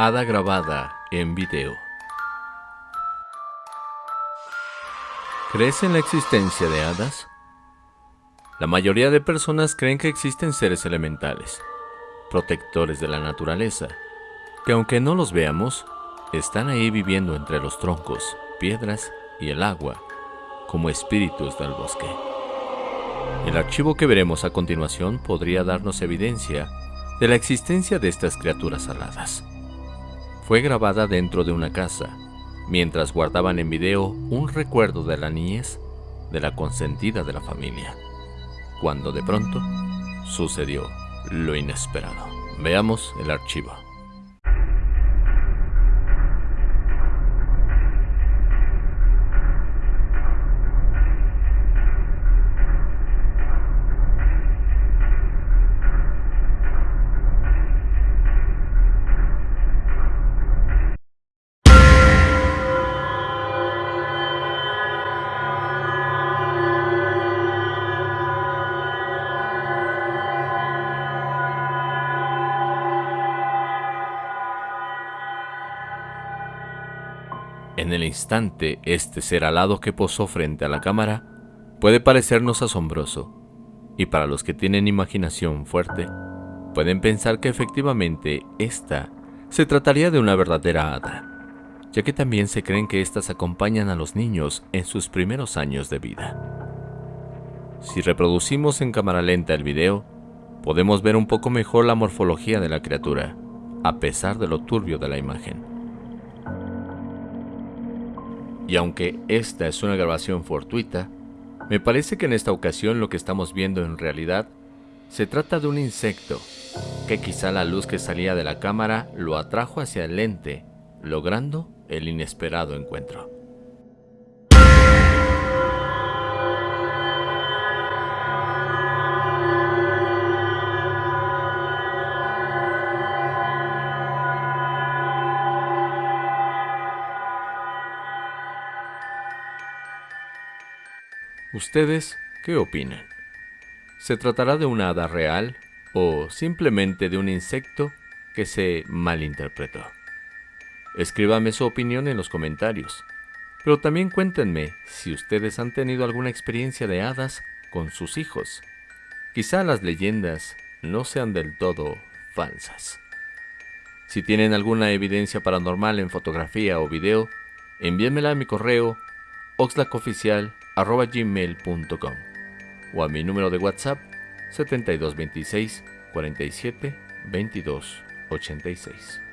Hada grabada en video. ¿Crees en la existencia de hadas? La mayoría de personas creen que existen seres elementales, protectores de la naturaleza, que aunque no los veamos, están ahí viviendo entre los troncos, piedras y el agua, como espíritus del bosque. El archivo que veremos a continuación podría darnos evidencia de la existencia de estas criaturas aladas. Fue grabada dentro de una casa, mientras guardaban en video un recuerdo de la niñez de la consentida de la familia, cuando de pronto sucedió lo inesperado. Veamos el archivo. En el instante, este ser alado que posó frente a la cámara puede parecernos asombroso, y para los que tienen imaginación fuerte, pueden pensar que efectivamente esta se trataría de una verdadera hada, ya que también se creen que éstas acompañan a los niños en sus primeros años de vida. Si reproducimos en cámara lenta el video, podemos ver un poco mejor la morfología de la criatura, a pesar de lo turbio de la imagen. Y aunque esta es una grabación fortuita, me parece que en esta ocasión lo que estamos viendo en realidad se trata de un insecto, que quizá la luz que salía de la cámara lo atrajo hacia el lente, logrando el inesperado encuentro. ¿Ustedes qué opinan? ¿Se tratará de una hada real o simplemente de un insecto que se malinterpretó? Escríbame su opinión en los comentarios, pero también cuéntenme si ustedes han tenido alguna experiencia de hadas con sus hijos. Quizá las leyendas no sean del todo falsas. Si tienen alguna evidencia paranormal en fotografía o video, envíenmela a mi correo oxlacoficial arroba gmail.com o a mi número de WhatsApp 7226 47 22 86.